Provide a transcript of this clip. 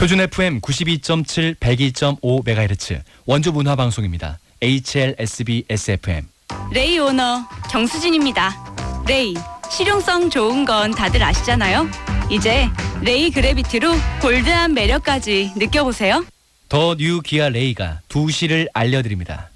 표준 FM 92.7, 102.5MHz 원주 문화 방송입니다. HLSB SFM. 레이 오너 정수진입니다. 레이 실용성 좋은 건 다들 아시잖아요. 이제 레이 그래비티로 bold한 매력까지 느껴보세요. 더 뉴 기아 레이가 2시를 알려드립니다.